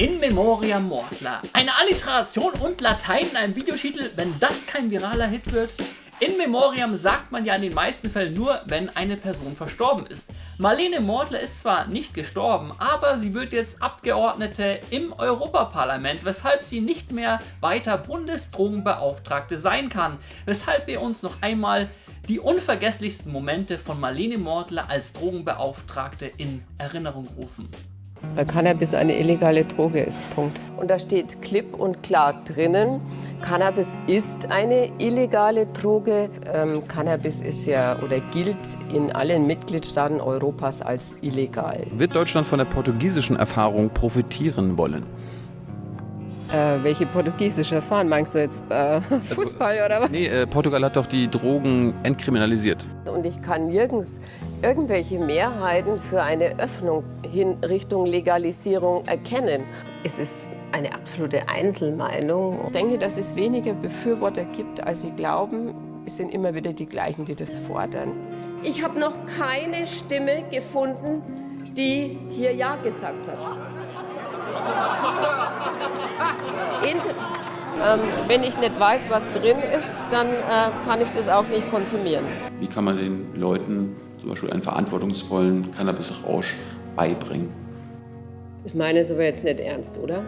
In Memoriam Mortler. Eine Alliteration und Latein in einem Videotitel, wenn das kein viraler Hit wird? In Memoriam sagt man ja in den meisten Fällen nur, wenn eine Person verstorben ist. Marlene Mortler ist zwar nicht gestorben, aber sie wird jetzt Abgeordnete im Europaparlament, weshalb sie nicht mehr weiter Bundesdrogenbeauftragte sein kann. Weshalb wir uns noch einmal die unvergesslichsten Momente von Marlene Mortler als Drogenbeauftragte in Erinnerung rufen weil Cannabis eine illegale Droge ist. Punkt. Und da steht klipp und klar drinnen, Cannabis ist eine illegale Droge. Ähm, Cannabis ist ja oder gilt in allen Mitgliedstaaten Europas als illegal. Wird Deutschland von der portugiesischen Erfahrung profitieren wollen? Äh, welche portugiesische Erfahrung? Meinst du jetzt äh, Fußball oder was? Nee, äh, Portugal hat doch die Drogen entkriminalisiert. Und ich kann nirgends irgendwelche Mehrheiten für eine Öffnung hin Richtung Legalisierung erkennen. Es ist eine absolute Einzelmeinung. Ich denke, dass es weniger Befürworter gibt, als sie glauben. Es sind immer wieder die gleichen, die das fordern. Ich habe noch keine Stimme gefunden, die hier Ja gesagt hat. Ähm, wenn ich nicht weiß, was drin ist, dann äh, kann ich das auch nicht konsumieren. Wie kann man den Leuten zum Beispiel einen verantwortungsvollen Cannabisrausch beibringen? Das meine ist aber jetzt nicht ernst, oder?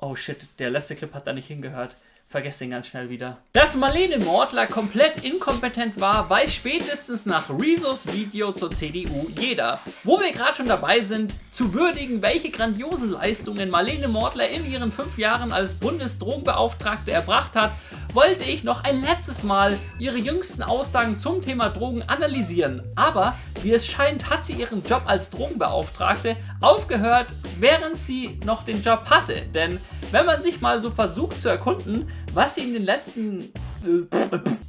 Oh shit, der letzte Clip hat da nicht hingehört vergesst den ganz schnell wieder. Dass Marlene Mortler komplett inkompetent war, weiß spätestens nach Rezos Video zur CDU jeder. Wo wir gerade schon dabei sind, zu würdigen, welche grandiosen Leistungen Marlene Mortler in ihren fünf Jahren als Bundesdrogenbeauftragte erbracht hat, wollte ich noch ein letztes Mal ihre jüngsten Aussagen zum Thema Drogen analysieren. Aber wie es scheint, hat sie ihren Job als Drogenbeauftragte aufgehört, während sie noch den Job hatte. Denn wenn man sich mal so versucht zu erkunden, was sie in den letzten...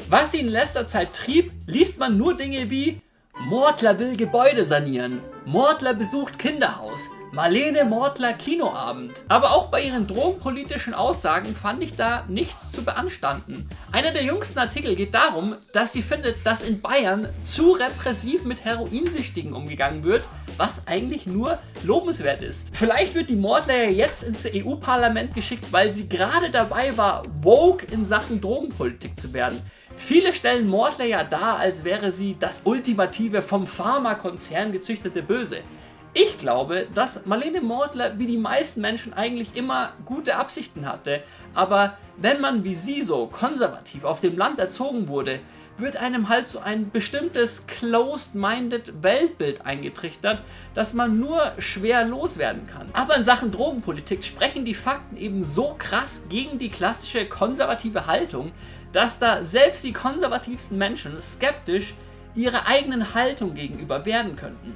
was sie in letzter Zeit trieb, liest man nur Dinge wie Mortler will Gebäude sanieren, Mortler besucht Kinderhaus, Marlene Mortler Kinoabend. Aber auch bei ihren drogenpolitischen Aussagen fand ich da nichts zu beanstanden. Einer der jüngsten Artikel geht darum, dass sie findet, dass in Bayern zu repressiv mit Heroinsüchtigen umgegangen wird, was eigentlich nur lobenswert ist. Vielleicht wird die Mortler ja jetzt ins EU-Parlament geschickt, weil sie gerade dabei war, woke in Sachen Drogenpolitik zu werden. Viele stellen Mortler ja dar, als wäre sie das ultimative vom Pharmakonzern gezüchtete Böse. Ich glaube, dass Marlene Mortler wie die meisten Menschen eigentlich immer gute Absichten hatte, aber wenn man wie sie so konservativ auf dem Land erzogen wurde, wird einem halt so ein bestimmtes closed-minded Weltbild eingetrichtert, das man nur schwer loswerden kann. Aber in Sachen Drogenpolitik sprechen die Fakten eben so krass gegen die klassische konservative Haltung, dass da selbst die konservativsten Menschen skeptisch ihrer eigenen Haltung gegenüber werden könnten.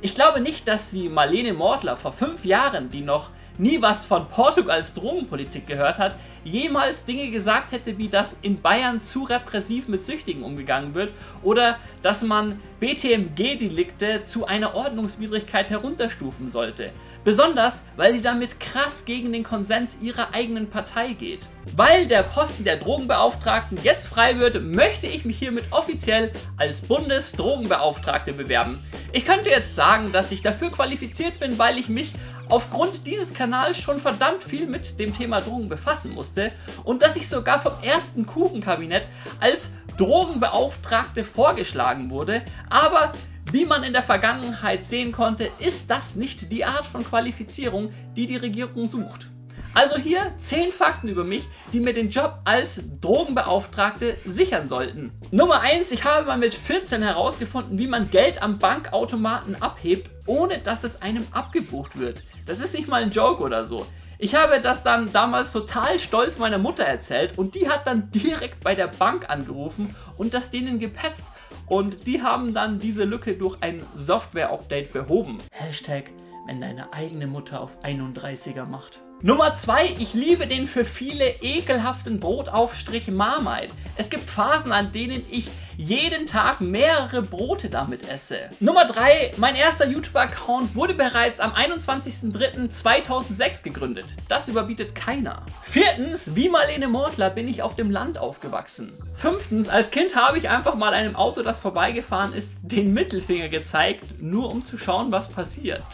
Ich glaube nicht, dass die Marlene Mortler vor fünf Jahren, die noch nie was von Portugals Drogenpolitik gehört hat, jemals Dinge gesagt hätte, wie dass in Bayern zu repressiv mit Süchtigen umgegangen wird oder dass man BTMG-Delikte zu einer Ordnungswidrigkeit herunterstufen sollte. Besonders, weil sie damit krass gegen den Konsens ihrer eigenen Partei geht. Weil der Posten der Drogenbeauftragten jetzt frei wird, möchte ich mich hiermit offiziell als Bundesdrogenbeauftragte bewerben. Ich könnte jetzt sagen, dass ich dafür qualifiziert bin, weil ich mich aufgrund dieses Kanals schon verdammt viel mit dem Thema Drogen befassen musste und dass ich sogar vom ersten Kuchenkabinett als Drogenbeauftragte vorgeschlagen wurde, aber wie man in der Vergangenheit sehen konnte, ist das nicht die Art von Qualifizierung, die die Regierung sucht. Also hier 10 Fakten über mich, die mir den Job als Drogenbeauftragte sichern sollten. Nummer 1, ich habe mal mit 14 herausgefunden, wie man Geld am Bankautomaten abhebt, ohne dass es einem abgebucht wird. Das ist nicht mal ein Joke oder so. Ich habe das dann damals total stolz meiner Mutter erzählt und die hat dann direkt bei der Bank angerufen und das denen gepetzt und die haben dann diese Lücke durch ein Software-Update behoben. Hashtag, wenn deine eigene Mutter auf 31er macht. Nummer 2. Ich liebe den für viele ekelhaften Brotaufstrich Marmite. Es gibt Phasen, an denen ich jeden Tag mehrere Brote damit esse. Nummer 3. Mein erster YouTube-Account wurde bereits am 21.03.2006 gegründet. Das überbietet keiner. Viertens. Wie Marlene Mortler bin ich auf dem Land aufgewachsen. Fünftens. Als Kind habe ich einfach mal einem Auto, das vorbeigefahren ist, den Mittelfinger gezeigt, nur um zu schauen, was passiert.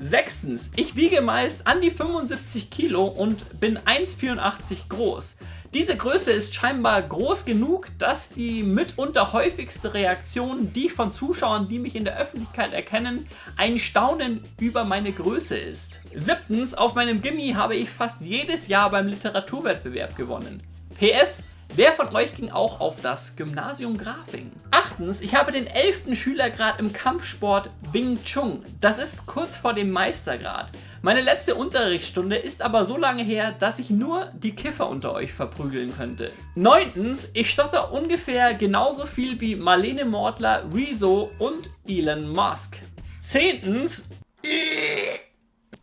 Sechstens. Ich wiege meist an die 75 Kilo und bin 1,84 groß. Diese Größe ist scheinbar groß genug, dass die mitunter häufigste Reaktion, die ich von Zuschauern, die mich in der Öffentlichkeit erkennen, ein Staunen über meine Größe ist. Siebtens, auf meinem Gimmi habe ich fast jedes Jahr beim Literaturwettbewerb gewonnen. PS, Wer von euch ging auch auf das Gymnasium Grafing? Achtens, ich habe den 11. Schülergrad im Kampfsport Wing Chun. Das ist kurz vor dem Meistergrad. Meine letzte Unterrichtsstunde ist aber so lange her, dass ich nur die Kiffer unter euch verprügeln könnte. Neuntens, ich stotter ungefähr genauso viel wie Marlene Mortler, Rezo und Elon Musk. Zehntens,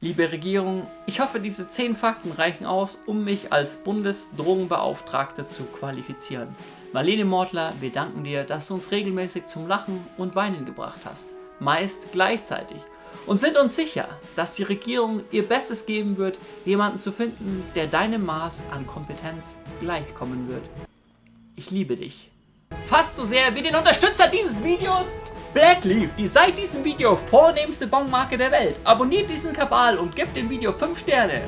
Liebe Regierung, ich hoffe, diese 10 Fakten reichen aus, um mich als Bundesdrogenbeauftragte zu qualifizieren. Marlene Mortler, wir danken dir, dass du uns regelmäßig zum Lachen und Weinen gebracht hast. Meist gleichzeitig. Und sind uns sicher, dass die Regierung ihr Bestes geben wird, jemanden zu finden, der deinem Maß an Kompetenz gleichkommen wird. Ich liebe dich. Fast so sehr wie den Unterstützer dieses Videos, Blackleaf, die seit diesem Video vornehmste Bongmarke der Welt. Abonniert diesen Kabal und gebt dem Video 5 Sterne.